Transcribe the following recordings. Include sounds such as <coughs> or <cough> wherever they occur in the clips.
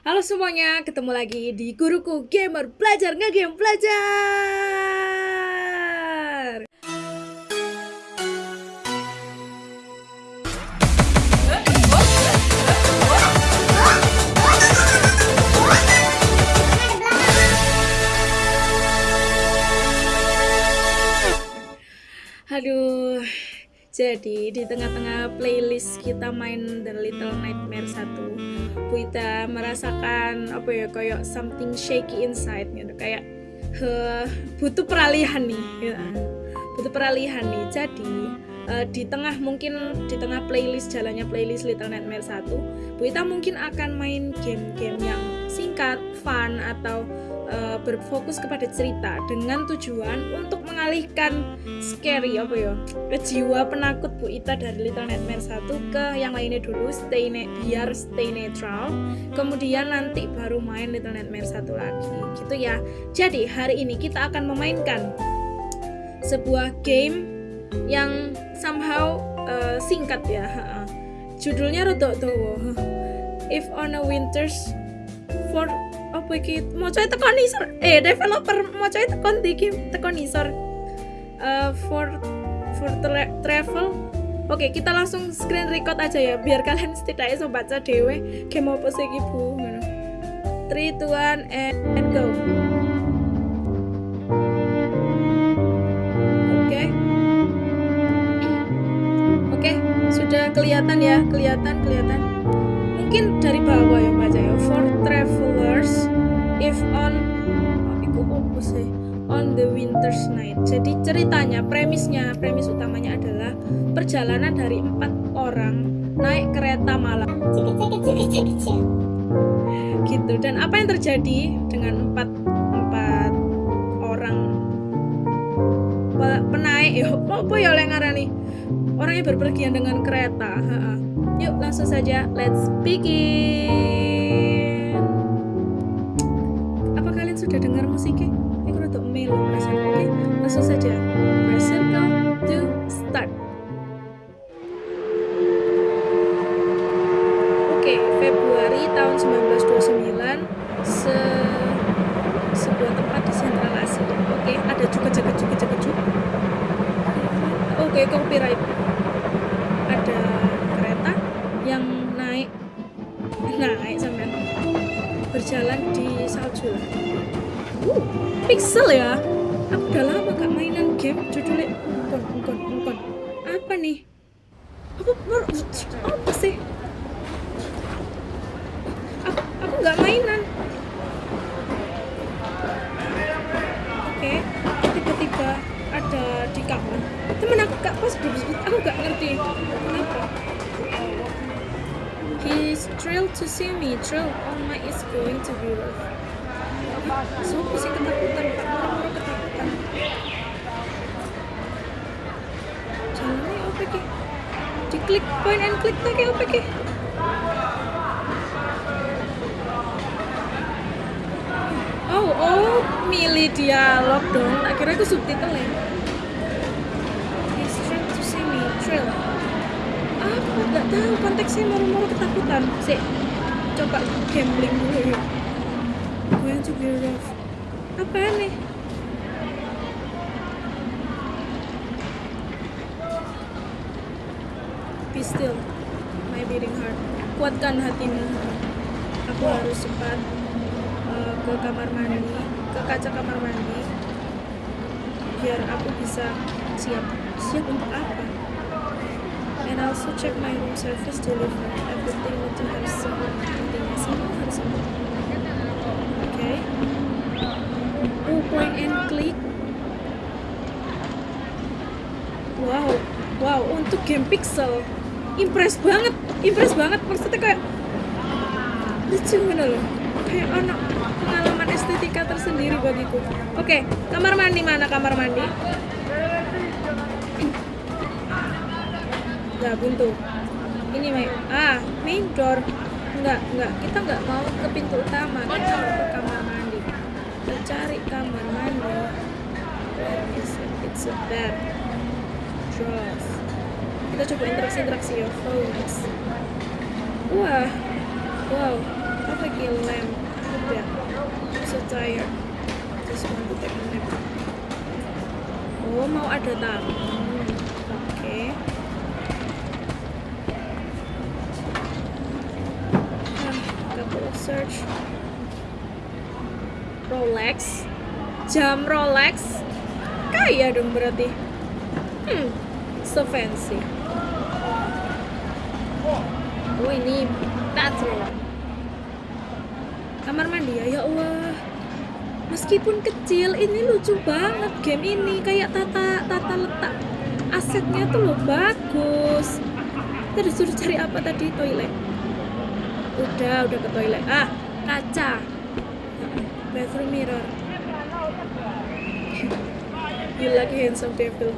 Halo semuanya, ketemu lagi di Guruku Gamer Belajar Ngegame Belajar jadi di tengah-tengah playlist kita main The Little Nightmare 1 Buita merasakan apa ya kayak something shaky inside gitu kayak huh, butuh peralihan nih gitu. butuh peralihan nih jadi uh, di tengah mungkin di tengah playlist jalannya playlist Little Nightmare 1 Buita mungkin akan main game-game yang singkat, fun atau uh, berfokus kepada cerita dengan tujuan untuk mengalihkan scary apa ya? Jiwa penakut Bu Ita dari Little Nightmares 1 ke yang lainnya dulu stay ne biar stay netral kemudian nanti baru main Little Nightmares 1 lagi. Gitu ya. Jadi hari ini kita akan memainkan sebuah game yang somehow uh, singkat ya judulnya rodok tuh if on a winters for apa iki maca tekan isor eh developer maca tekan iki tekan isor uh, for for tra travel Oke, okay, kita langsung screen record aja ya, biar kalian setidaknya bisa baca dewe game apa sih ibu. 3, 2, 1, and, and go. Oke, oke, sudah kelihatan ya, kelihatan, kelihatan. Mungkin dari bawah ya baca ya. For travelers, if on iku apa sih on the winter's night. Jadi ceritanya premisnya premis utamanya adalah perjalanan dari empat orang naik kereta malam. Gitu. Dan apa yang terjadi dengan empat empat orang penaik? Ya apa ya oleh nih orang yang berpergian dengan kereta yuk langsung saja let's begin Ki? Diklik point and click lagi apa ki? Oh, oh, milih dialog dong. Tak kira itu subtitle ya. He's trying to see me, trail. Apa? Gak tahu konteksnya murah-murah ketakutan. Sih, coba gambling dulu ya be rough apa nih still my beating heart. Kuatkan hatimu. Aku harus cepat uh, ke kamar mandi ke kaca kamar mandi biar aku bisa siap. Siap untuk apa? And also check my room service deliver everything need to have some intinya semua harus semua okay. Oh point and click? Wow. Wow untuk game pixel impress banget impress banget. Maksudnya kayak lucu gitu loh. Kayak anak pengalaman estetika tersendiri bagiku. Oke kamar mandi mana kamar mandi? <clears throat> Gak buntu ini main ah main door. Enggak enggak. Kita enggak mau ke pintu utama. Kita mau ke kamar mandi. Kita cari kamar mandi. Where is it? It's a bed drawers kita coba interaksi interaksi ya phones wah wow apa lagi tired. Just want to take a nap. Oh, mau ada tamu. Oke. Ah, search. Rolex. Jam Rolex. Kaya dong berarti. Hmm, so fancy. Oh ini bathroom. Kamar mandi ya, ya Allah. Meskipun kecil, ini lucu banget game ini. Kayak tata tata letak asetnya tuh loh bagus. Kita disuruh cari apa tadi toilet? Udah, udah ke toilet. Ah, kaca. Bathroom mirror. <laughs> you like handsome devil.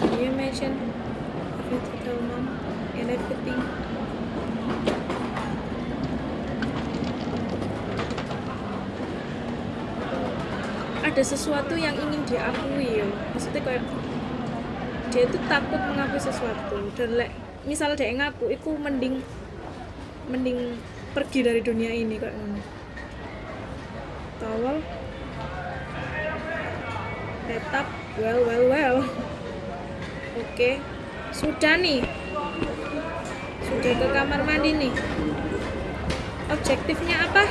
Can you imagine? Ada sesuatu yang ingin diakui ya. Maksudnya kayak dia itu takut mengakui sesuatu. Dan lek misal dia ngaku itu mending mending pergi dari dunia ini kayak. Towel tetap well well well. Oke. Sudah nih sudah ke kamar mandi nih. Objektifnya apa?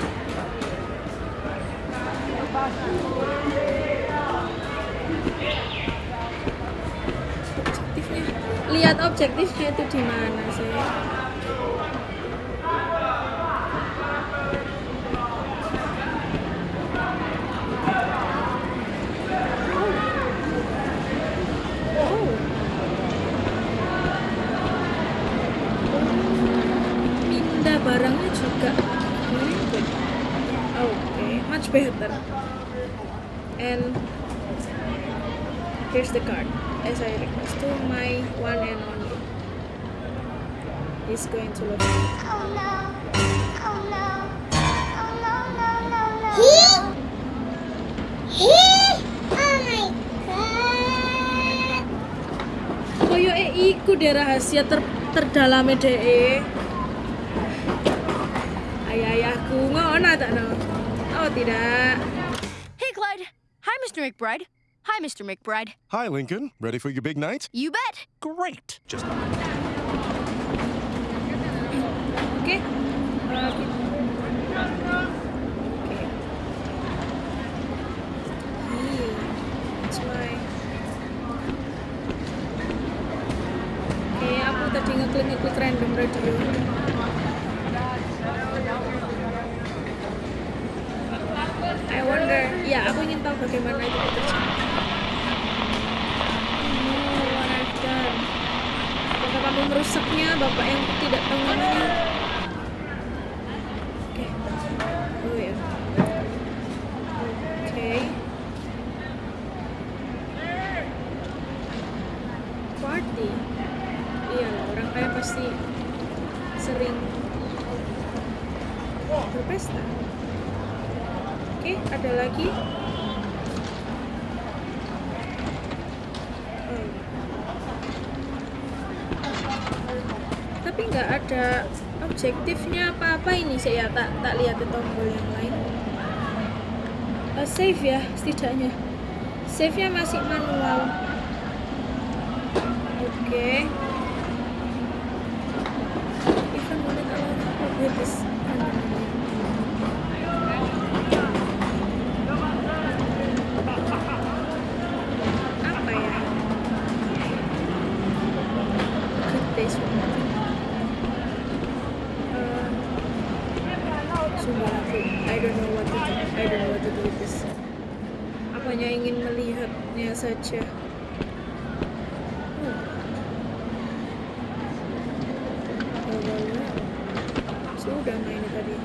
Objektifnya. Lihat objektifnya itu di mana rahasia ter terdalame DE. Ayah-ayahku ngono tak no. Oh tidak. Hey, Clyde. Hi, Mr. McBride. Hi, Mr. McBride. Hi, Lincoln. Ready for your big night? You bet. Great. Just Oke. Uh, kita- Oke. Tadi ngeklik ngeklik random radio. I wonder, ya aku ingin tahu bagaimana itu bekerja. Oh, kamu merusaknya, bapak yang tidak tahu namanya? Oke. Oh ya. Oke. Party. Iya lah, orang kaya pasti sering berpesta. Oke, ada lagi. Iya. tapi nggak ada objektifnya apa-apa ini saya tak tak lihat di tombol yang lain Eh, save ya setidaknya save nya masih manual oke even when it allows to with this apa ya good days for nothing Uh, sumpah aku I don't know what to do I don't know what to do with this aku hanya ingin melihatnya saja Hmm. Bawah-bawah. sudah main tadi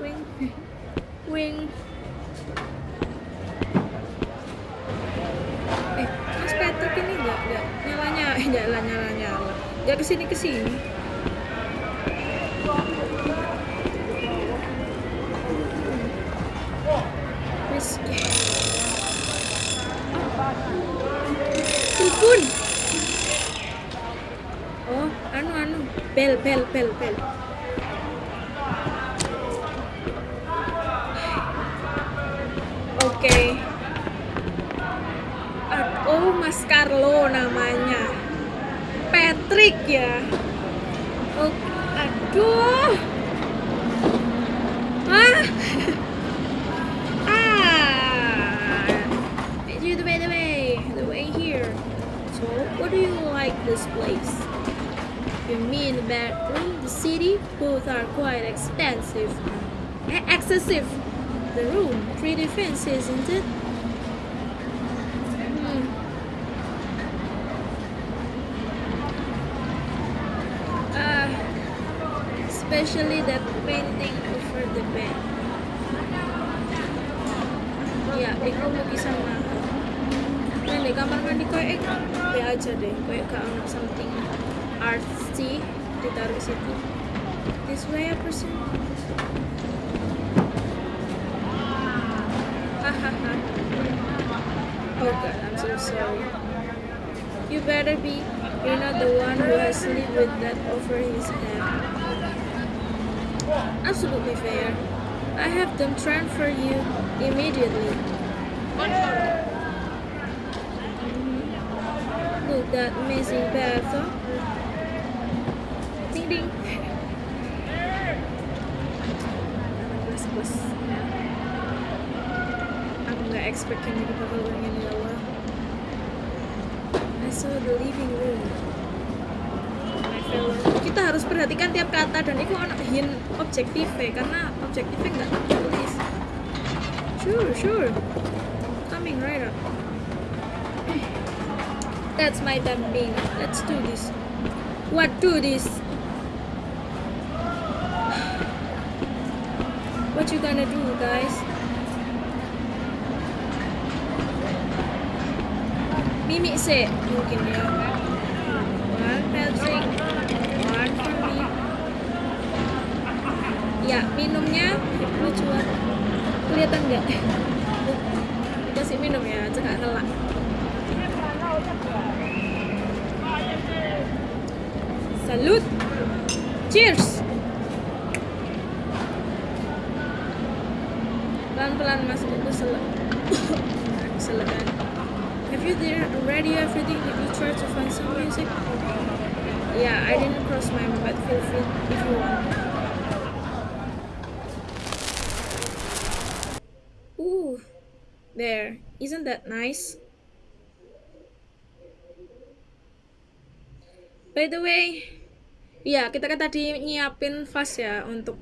wing wing eh mas Patrick ini nggak nggak nyalanya eh nyala nyala nyala nggak ke sini ke sini Wis. Ih, ampun oh anu anu bel bel bel oke Ad- oh Mas Carlo namanya. Patrick ya? Oh aduh. Ah. <laughs> Ah. The way the way the way here. So what do you like this place you mean the bedroom the city both are quite expensive excessive? The room pretty fancy isn't it? Hmm. Ah, especially that painting over the bed. Ya itu lukisan mahal dan di kamar mandi kayak eh be aja deh kayak gak something ditaruh situ this way apa sih hahaha oh god I'm so sorry. You better be. You're not the one who has lived with that over his head. Absolutely fair. I have them transfer you immediately. Look that amazing bathtub. Ding expect ini bakal begini ya Allah. I saw the living room. Kita harus perhatikan tiap kata dan itu anak hin objektif karena objektifnya nggak tulis. Sure, sure. Coming right up. That's my dumping. Let's do this. What do this? What you gonna do, guys? Mimi sih mungkin ya. One Patrick, one for me. Ya, minumnya lucuan. Kelihatan nggak? Dikasih minum ya, cekak kelak. Salut. Cheers. Pelan-pelan masuk ke selek. Selekan. Have you there already everything? Did you try to find some music? Yeah, I didn't cross my mind, but feel free if you want. Ooh, there. Isn't that nice? By the way, ya kita kan tadi nyiapin vas ya untuk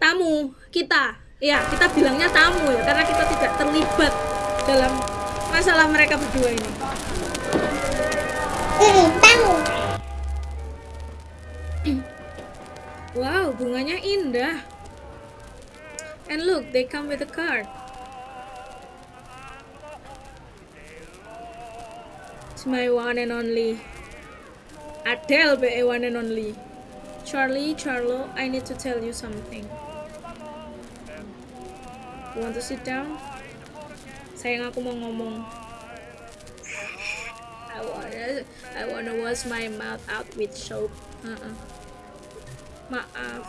tamu kita. Ya, kita bilangnya tamu ya karena kita tidak terlibat dalam masalah mereka berdua ini. Wow, bunganya indah. And look, they come with a card. It's my one and only. Adele, be one and only. Charlie, Charlo, I need to tell you something. You want to sit down? Sayang aku mau ngomong. I wanna, I wanna wash my mouth out with soap. Uh-uh. Maaf,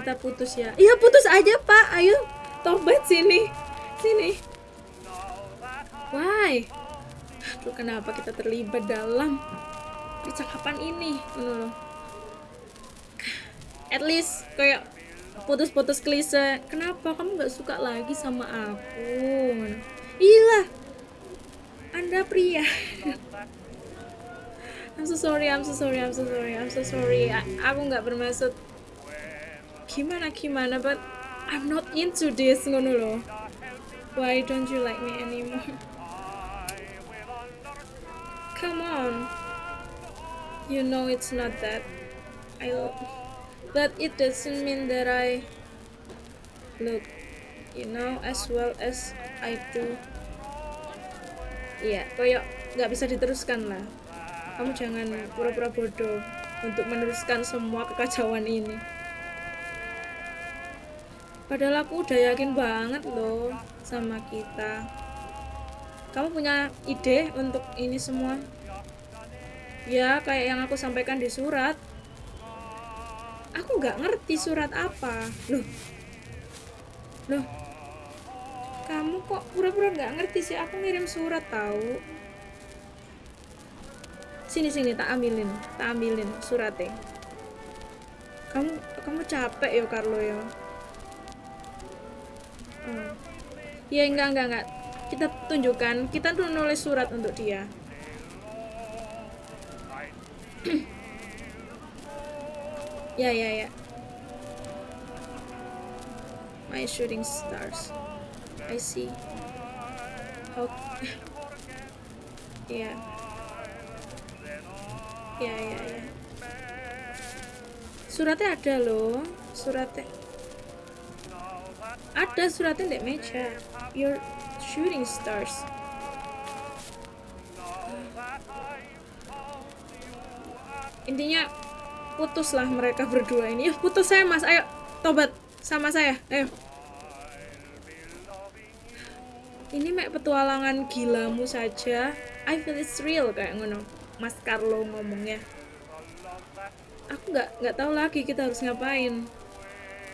kita putus ya. Iya putus aja pak. Ayo, tobat sini, sini. Why? Aduh, kenapa kita terlibat dalam percakapan ini? Loh. At least kayak putus-putus klise. Kenapa kamu nggak suka lagi sama aku? Iya, Anda pria. I'm so sorry, I'm so sorry, I'm so sorry, I'm so sorry. A- aku nggak bermaksud gimana gimana, but I'm not into this ngono loh. Why don't you like me anymore? Come on. You know it's not that. I but it doesn't mean that I look, you know, as well as Do. Iya, koyok nggak bisa diteruskan lah. Kamu jangan pura-pura bodoh untuk meneruskan semua kekacauan ini. Padahal aku udah yakin banget loh sama kita. kamu punya ide untuk ini semua ya kayak yang aku sampaikan di surat aku nggak ngerti surat apa loh loh kamu kok pura-pura nggak ngerti sih? Aku ngirim surat tahu. Sini sini tak ambilin tak ambilin suratnya. Kamu kamu capek ya Carlo ya? Oh. ya enggak enggak enggak. Kita tunjukkan kita tuh nulis surat untuk dia. <clears throat> Ya ya ya. My shooting stars I see. How ya ya ya ya suratnya ada loh. Suratnya. Ada suratnya di meja. Your shooting stars. Intinya putuslah mereka berdua ini. Ya putus saya mas. Ayo tobat sama saya. Ayo ini mek petualangan gilamu saja. I feel it's real kayak ngono. Mas Carlo ngomongnya. Aku nggak nggak tahu lagi kita harus ngapain.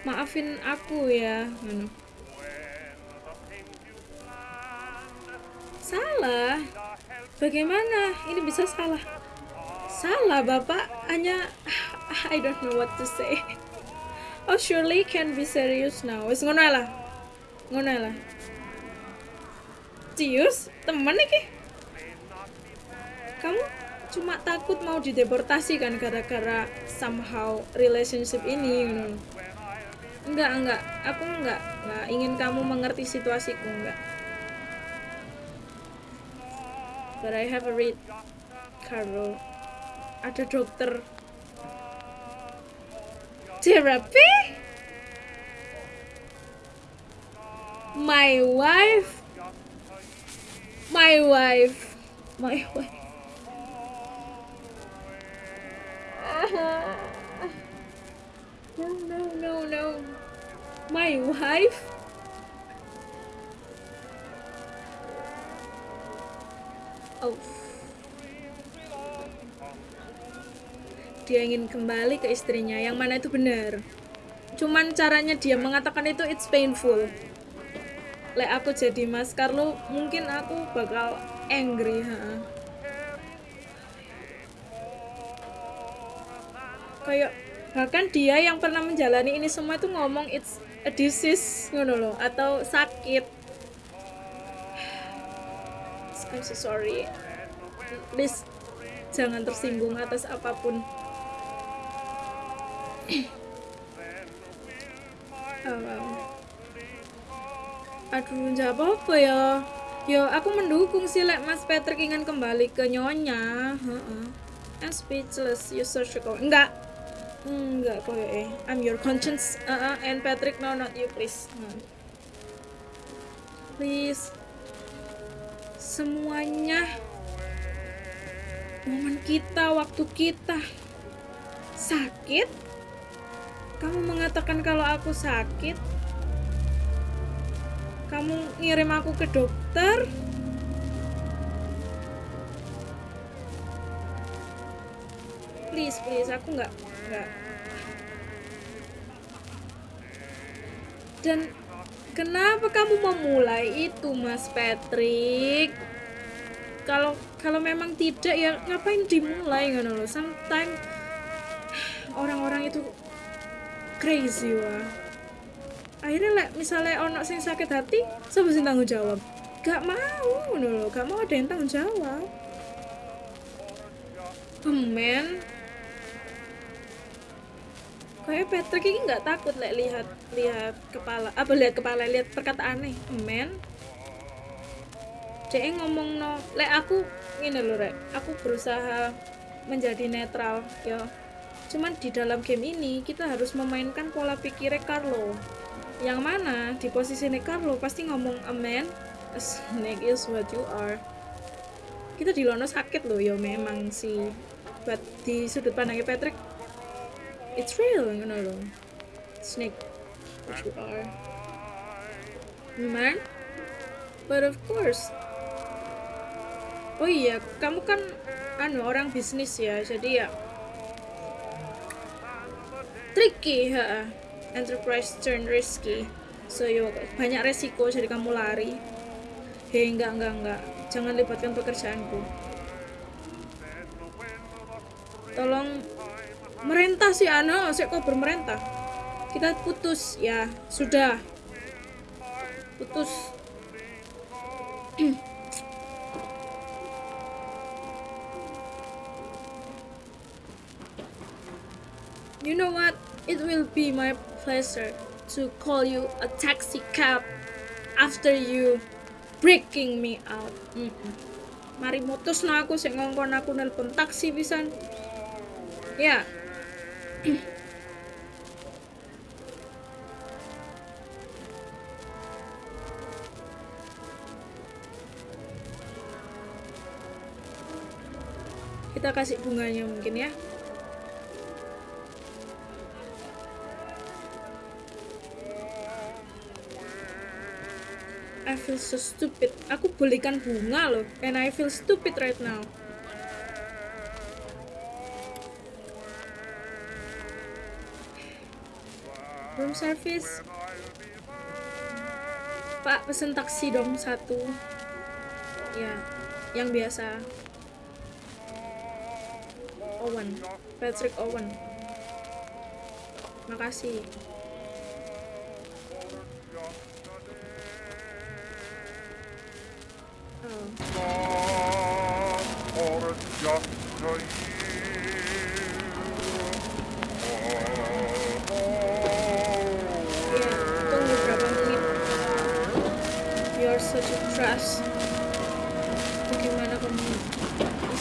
Maafin aku ya ngono. Salah? Bagaimana? Ini bisa salah. Salah bapak. Hanya <laughs> I don't know what to say. Oh surely can be serious now. Wis ngono lah. Ngono lah serius? Temen nih kamu cuma takut mau dideportasi kan gara-gara somehow relationship ini enggak enggak. Aku enggak enggak ingin kamu mengerti situasiku enggak. But I have a read Carlo ada dokter. Therapy my wife my wife. My wife. No no no no. My wife? Oh. Dia ingin kembali ke istrinya. Yang mana itu benar. Cuman caranya dia mengatakan itu it's painful lek aku jadi Mas Carlo mungkin aku bakal angry ha. kayak bahkan dia yang pernah menjalani ini semua itu ngomong it's a disease ngono loh atau sakit I'm so sorry please jangan tersinggung atas apa pun <coughs> oh, wow. Aduh nggak apa-apa ya. Ya aku mendukung sih lek Mas Patrick ingin kembali ke nyonya. I'm speechless. You sugar enggak. Enggak kok ya I'm your conscience. Uh, uh, and Patrick no not you please. Hmm. please. Semuanya. Momen kita waktu kita. Sakit? Kamu mengatakan kalau aku sakit kamu ngirim aku ke dokter? Please please aku nggak nggak. Dan kenapa kamu memulai itu mas Patrick? Kalau kalau memang tidak ya ngapain dimulai ngono loh sometimes <sighs> orang-orang itu crazy wah akhirnya lah misalnya ono sing sakit hati siapa sing tanggung jawab? Gak mau ngono loh gak mau ada yang tanggung jawab. Men kayak Patrick ini nggak takut lek lihat lihat kepala apa lihat kepala lihat perkataan nih. Men dia ngomong no lek aku ini loh rek. Aku berusaha menjadi netral ya. Cuman di dalam game ini kita harus memainkan pola pikirnya Carlo yang mana? Di posisi Carlo pasti ngomong a man a snake is what you are. Kita di Lono sakit loh ya memang sih. Buat di sudut pandangnya Patrick it's real you know loh. Snake what you are. Man but of course. Oh iya kamu kan anu orang bisnis ya jadi ya. Tricky ha enterprise turn risky. So yo banyak resiko jadi kamu lari. Hei enggak enggak enggak. Jangan libatkan pekerjaanku. Tolong merentah sih ano. Saya kok bermerentah? Kita putus. Ya sudah. Putus. <clears throat> You know what? It will be my pleasure to call you a taxi cab after you breaking me out. Mm-mm. Mari mutus no aku sing ngongkon aku nelpon taksi pisan. Ya. Kita kasih bunganya mungkin ya. Feel so stupid. Aku belikan bunga loh, and I feel stupid right now. Room service. Pak, pesen taksi dong satu. Ya, yang biasa. Owen, Patrick Owen. Makasih.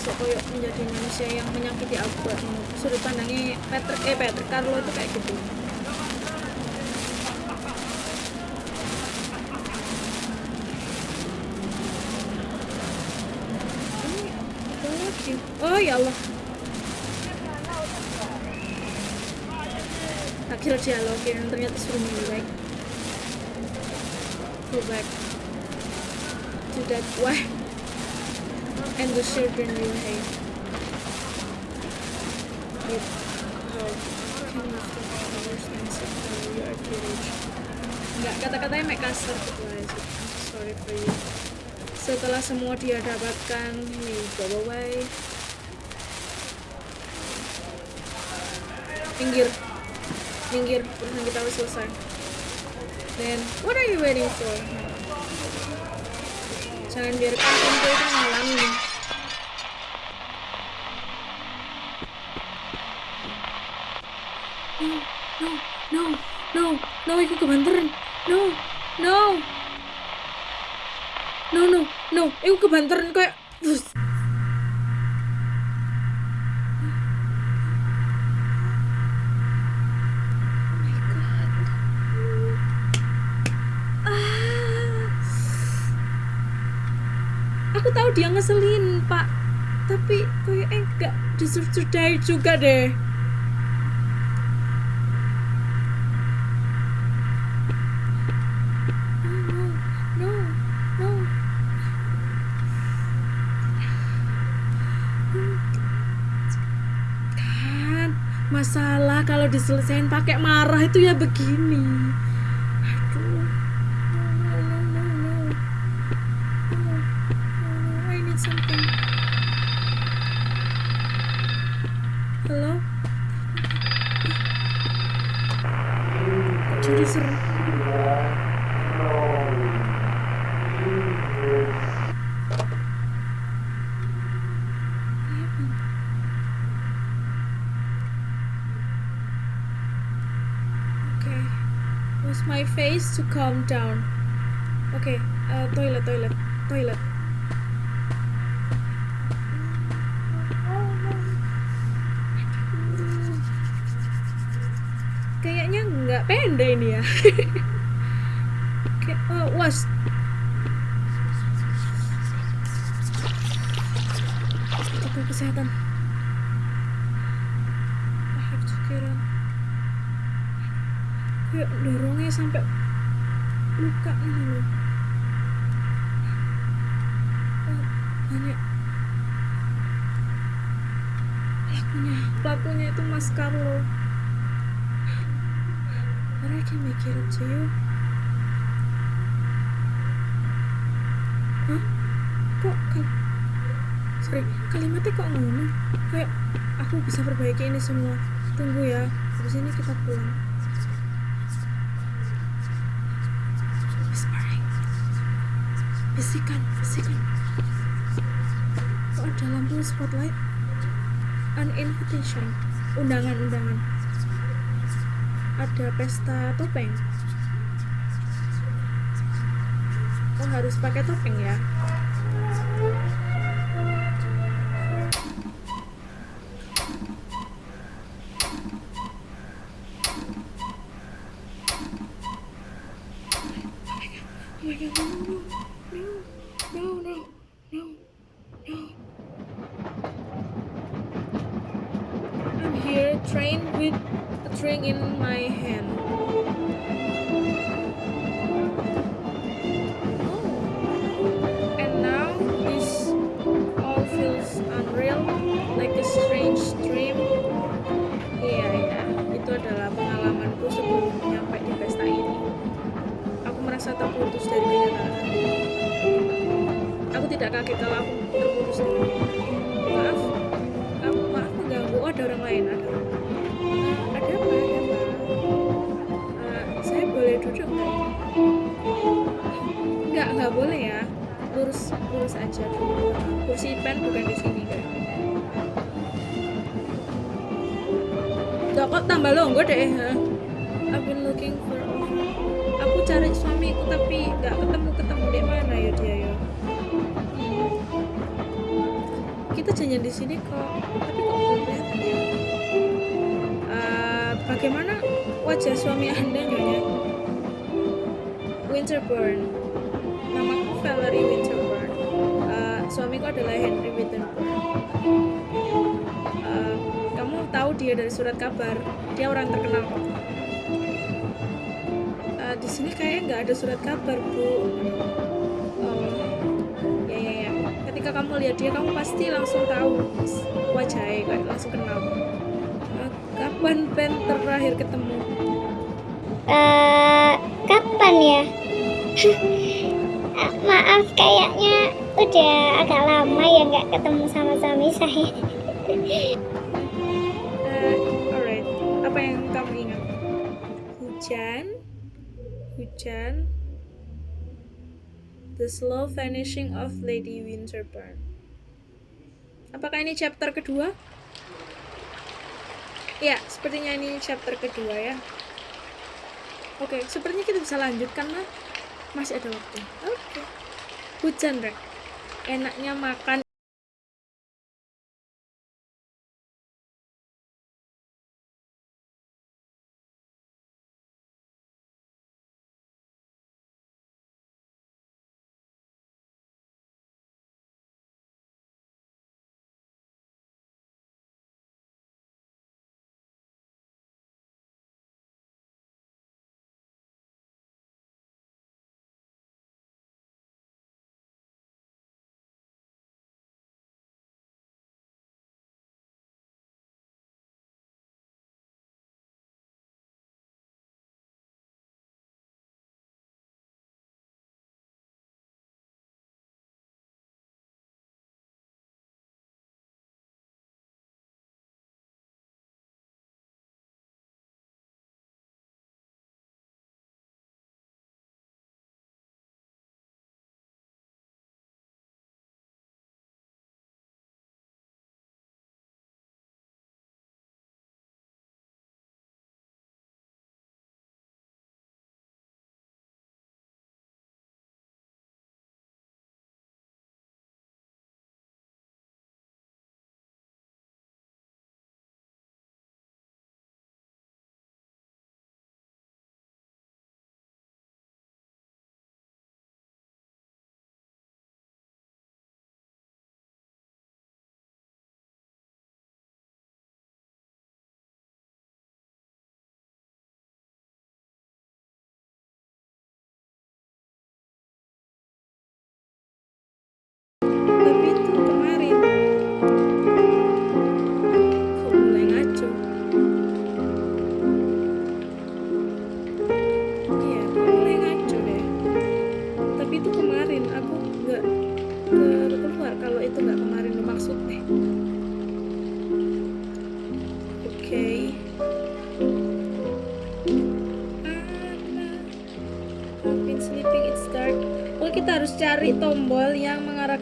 Bisa koyok menjadi manusia yang menyakiti aku sudut pandangnya Patrick eh Patrick Carlo itu kayak gitu. Oh ya Allah. Tak kira dialogin, ternyata suruh move back. Go back to that way. And the children you hate. With how can you are? Enggak, kata-katanya make kasar sorry for you. Setelah semua dia dapatkan, he go away. Minggir. Minggir, urusan kita harus selesai. Then, what are you waiting for? Jangan biarkan pintu itu menghalangi. No, no, no, no, no, aku kebanteran. No, no. No, no, no, aku kebanteran kayak... dia ngeselin, Pak. Tapi enggak deserve to die juga deh. Kan, masalah kalau diselesain pakai marah itu ya begini. To calm down? Okay, uh, toilet, toilet, toilet. Kayaknya nggak pendek ini ya. <laughs> Oke, oh, was. Protokol kesehatan. I have to get out. Kayak dorongnya sampai luka ini loh banyak pelakunya pelakunya itu Mas Carlo mereka I mikir aja yuk. Hah? Kok kal Sorry, kalimatnya kok ngomong? Kayak aku bisa perbaiki ini semua. Tunggu ya, habis ini kita pulang. Bisikan, bisikan. Kok ada lampu spotlight? An invitation. Undangan-undangan Ada pesta topeng. Oh harus pakai topeng ya bagaimana wajah suami anda nyonya? Winterburn. Namaku Valerie Winterburn. Eh, suamiku adalah Henry Winterburn. Eh, kamu tahu dia dari surat kabar. Dia orang terkenal. Eh, di sini kayaknya nggak ada surat kabar bu. Ya ya ya. Ketika kamu lihat dia, kamu pasti langsung tahu wajahnya, langsung kenal. Kapan Ben terakhir ketemu? Eh, kapan ya? <laughs> Maaf, kayaknya udah agak lama ya nggak ketemu sama suami saya. Eh, alright. Apa yang kamu ingat? Hujan, hujan, the slow vanishing of Lady Winterburn. Apakah ini chapter kedua? Ya, sepertinya ini chapter kedua ya. Oke, sepertinya kita bisa lanjutkan lah. Masih ada waktu. Oke. Hujan, Rek. Enaknya makan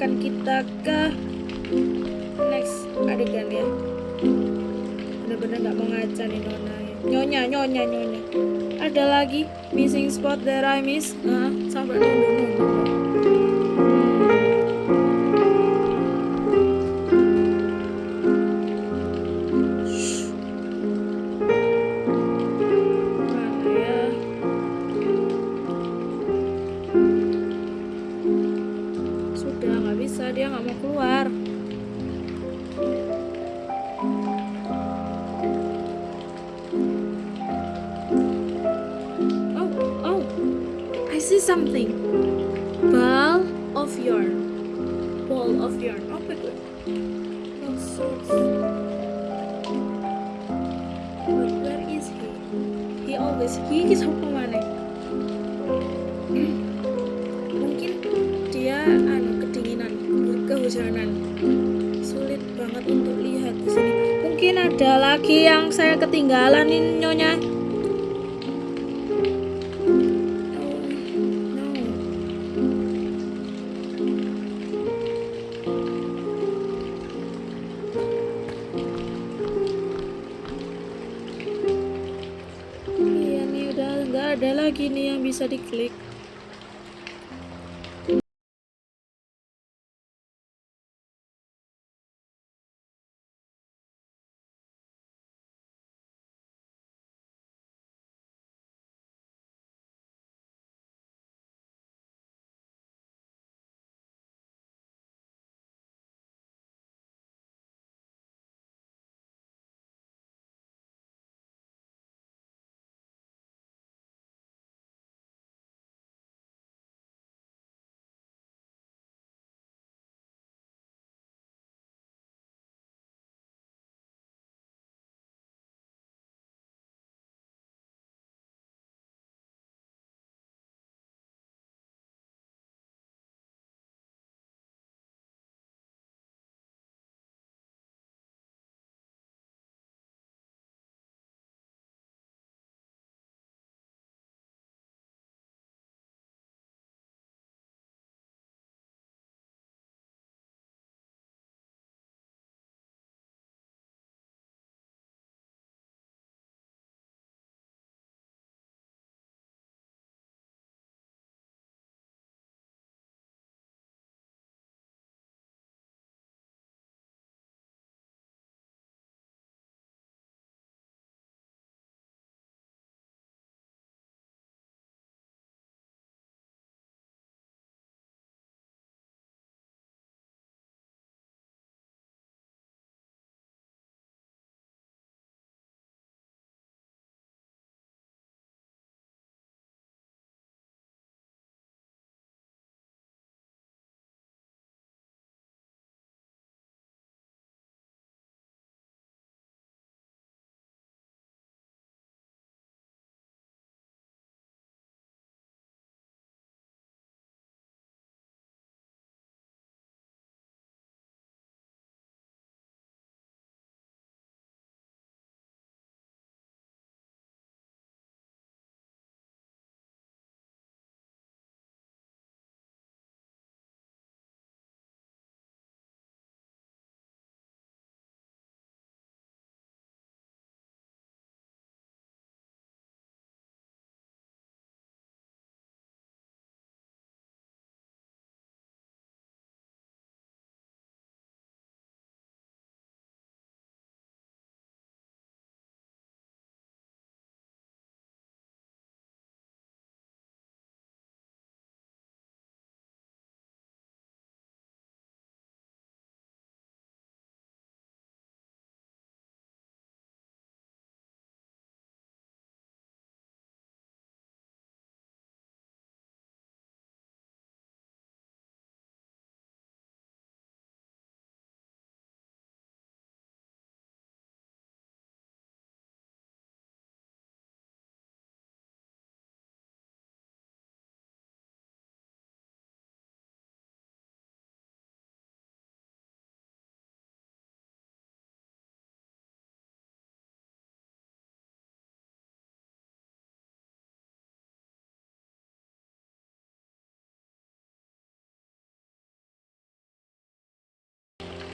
akan kita ke next adegan ya bener-bener nggak -bener mau ngaca nih nona ya. nyonya nyonya nyonya. Ada lagi missing spot that I miss? Uh, sampai nunggu nunggu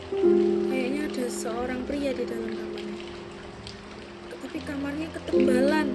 Kayaknya ada seorang pria di dalam kamarnya. Tapi kamarnya ketebalan.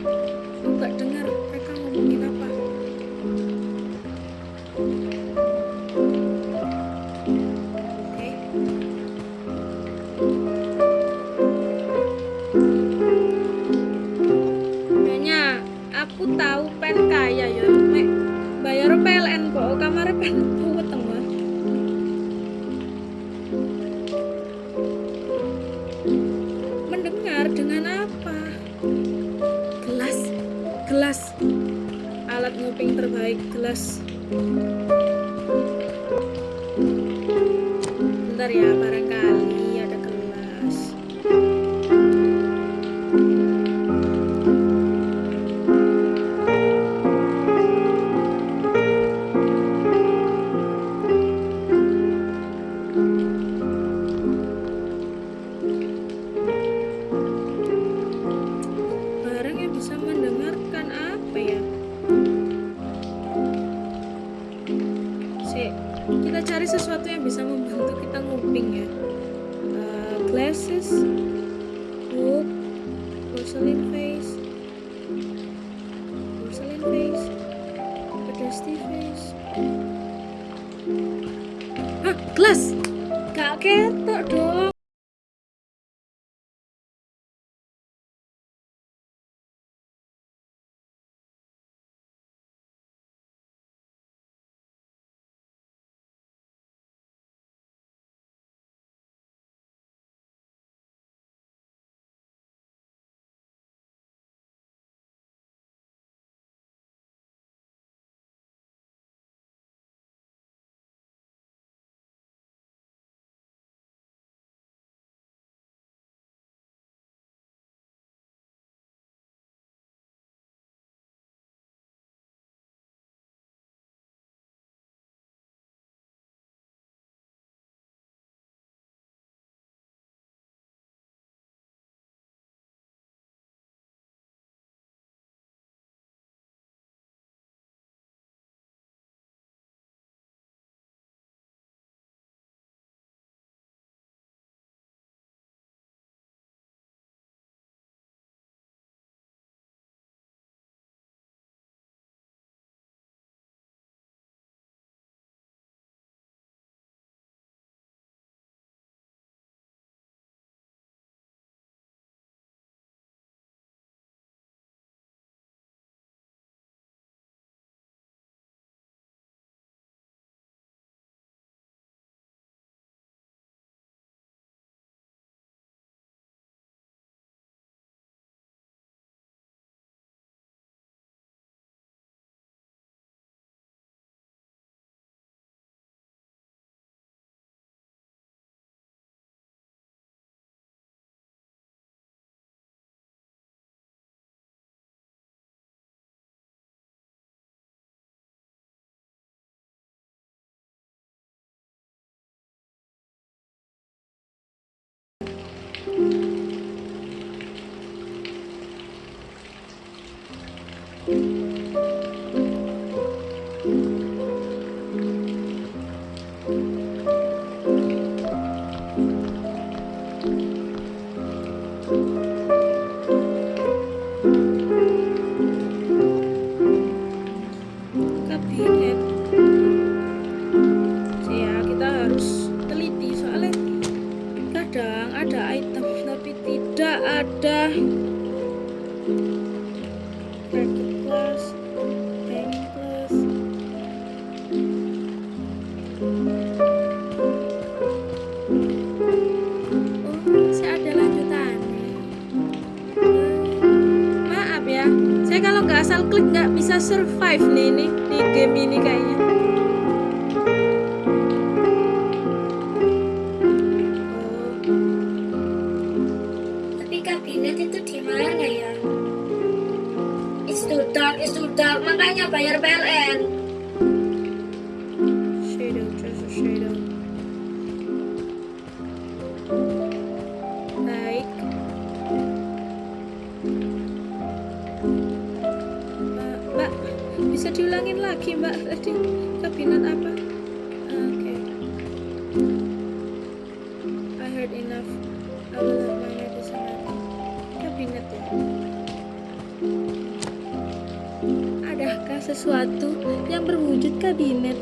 Sesuatu yang berwujud kabinet?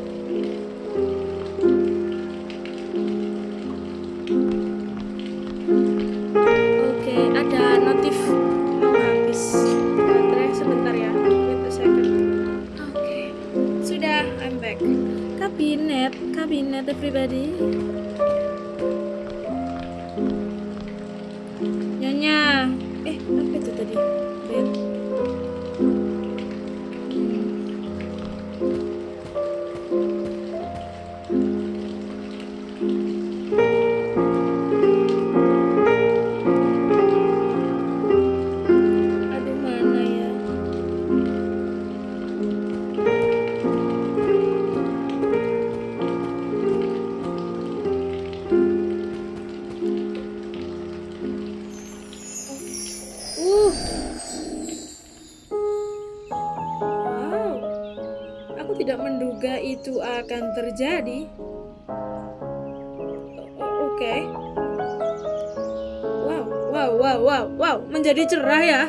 Cerah ya.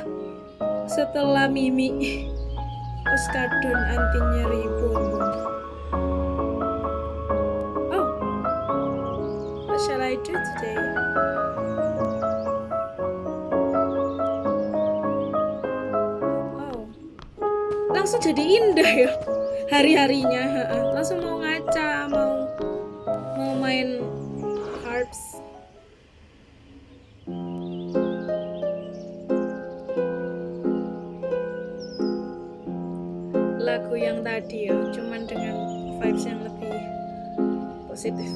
Setelah Mimi Oskadon anti nyeri punggung. Oh. What shall I do today? Wow. Langsung jadi indah ya hari-harinya. Lagu yang tadi ya, cuman dengan vibes yang lebih positif.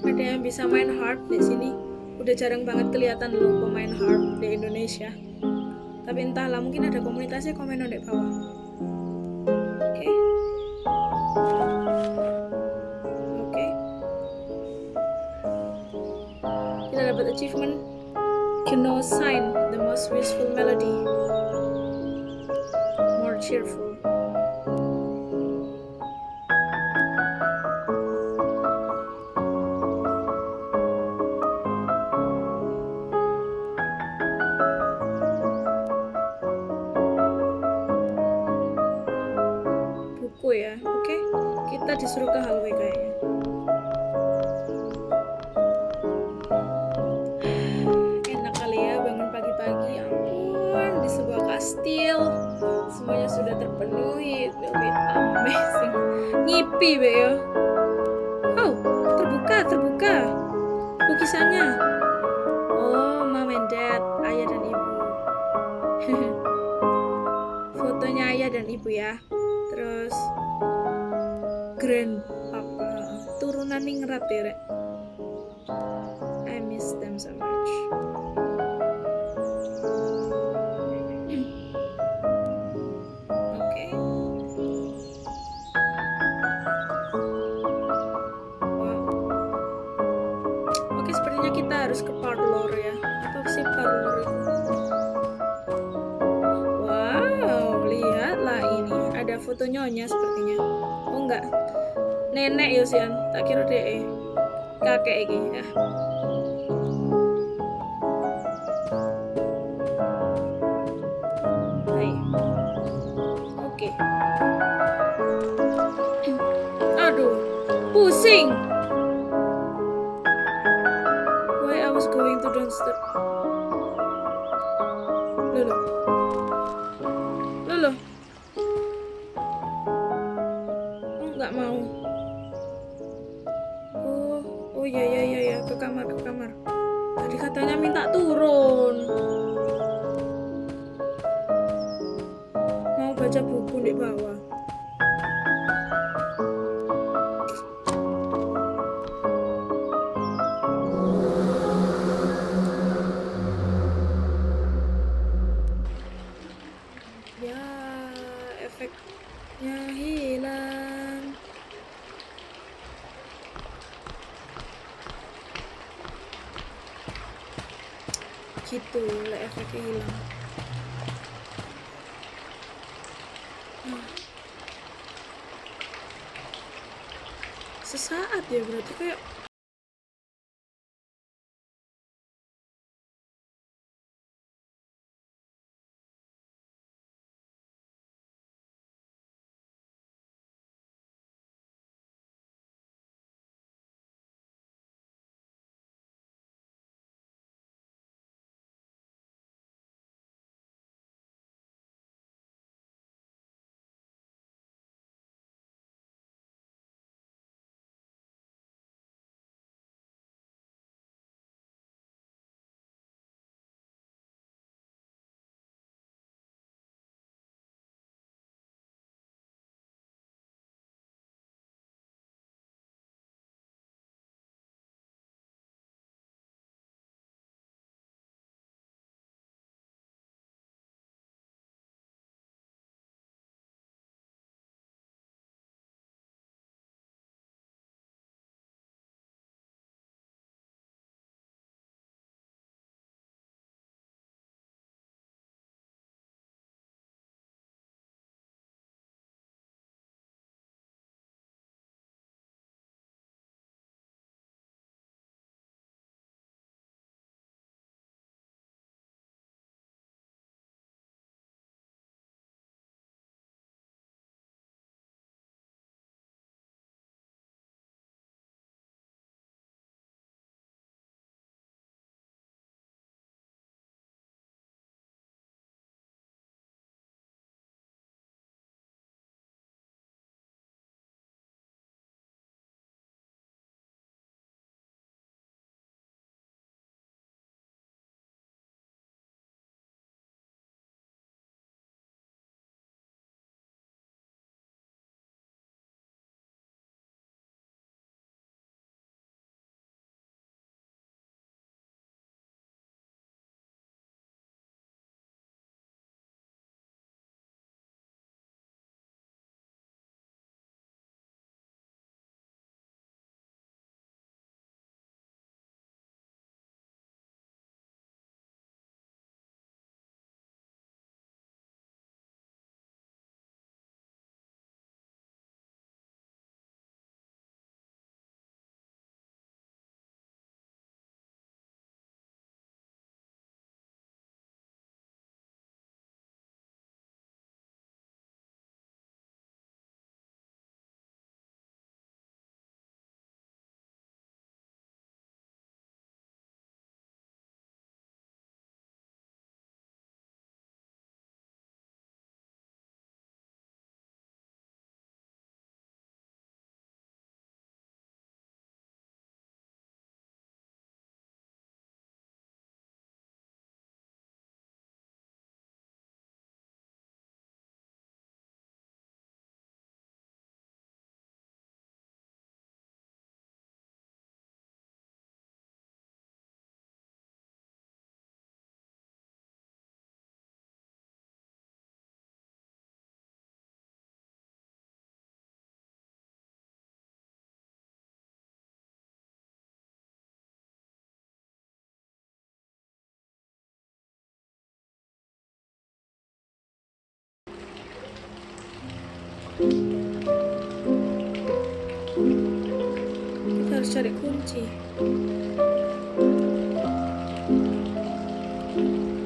Ada yang bisa main harp di sini? Udah jarang banget kelihatan loh pemain harp di Indonesia. Tapi entahlah, mungkin ada komunitasnya komen di bawah. Oke. Oke. Kita dapat achievement Kino sign the most wistful melody. More cheerful. Sepertinya kita harus ke parlor ya. Apa sih parlor? Wow, lihatlah ini. Ada foto nyonya sepertinya. Oh enggak. Nenek Yosian, tak kira deh. Kakek ini ya. ルル。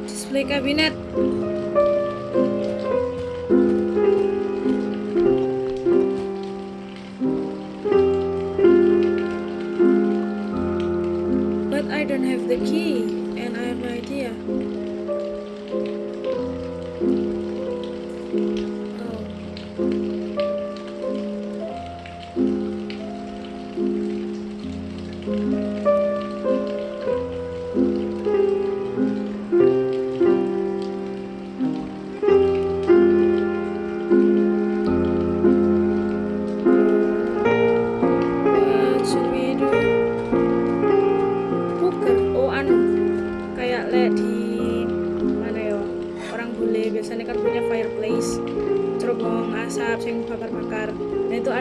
Display kabinet but I don't have the key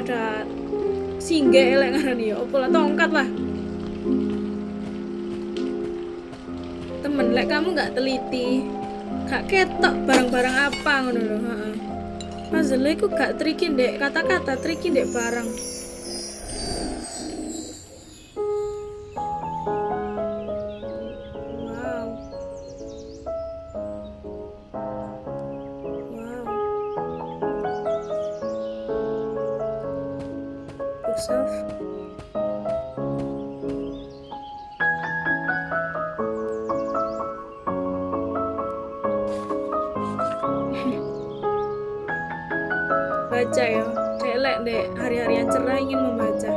ada singgah elek ngarani ya, opo lah tongkat lah. Temen, lek kamu nggak teliti, gak ketok barang-barang apa ngono lho, heeh. Iku gak tricky dek kata-kata, tricky dek barang. Baca ya. Celek deh hari-hari yang cerah ingin membaca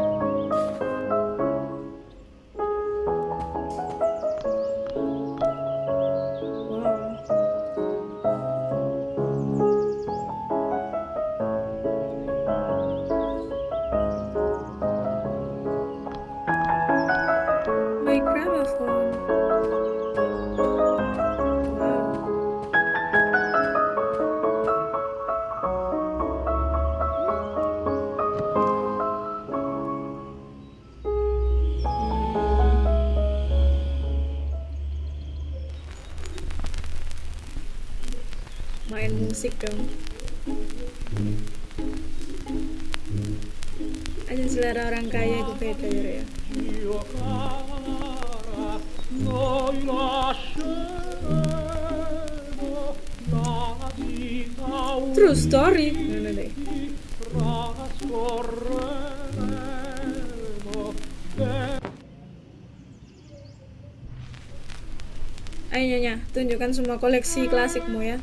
nyonya tunjukkan semua koleksi klasikmu ya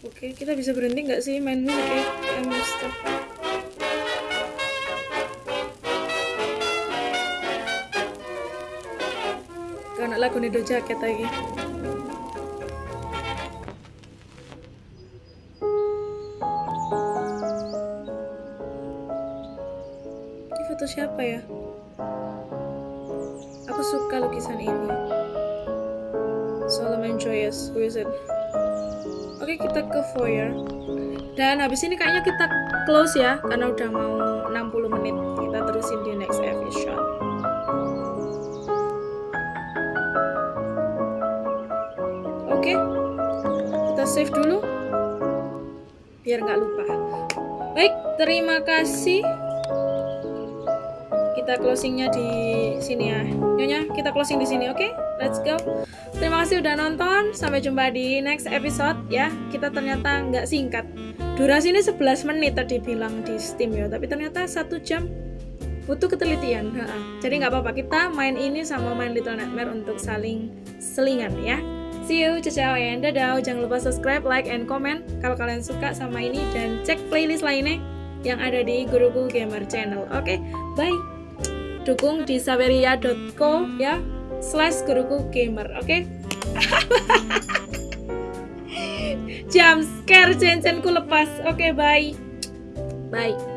Oke, kita bisa berhenti nggak sih main musik ya? I'm stuck. Lagu nih do jaket lagi. Siapa ya? Aku suka lukisan ini. Solomon Joyous, it? Oke kita ke foyer Dan habis ini kayaknya kita close ya Karena udah mau closingnya di sini ya. Nyonya kita closing di sini oke? Let's go. Terima kasih udah nonton. Sampai jumpa di next episode ya. Kita ternyata nggak singkat. Durasi ini 11 menit tadi bilang di Steam ya tapi ternyata satu jam butuh ketelitian. Jadi nggak apa-apa kita main ini sama main Little Nightmare untuk saling selingan ya. See you, ciao and dadah. Jangan lupa subscribe, like, and comment kalau kalian suka sama ini. Dan cek playlist lainnya yang ada di Guruku Gamer Channel. Oke, bye dukung di saveria.co ya slash guruku gamer oke? <laughs> Jam scare cencenku lepas oke bye. Bye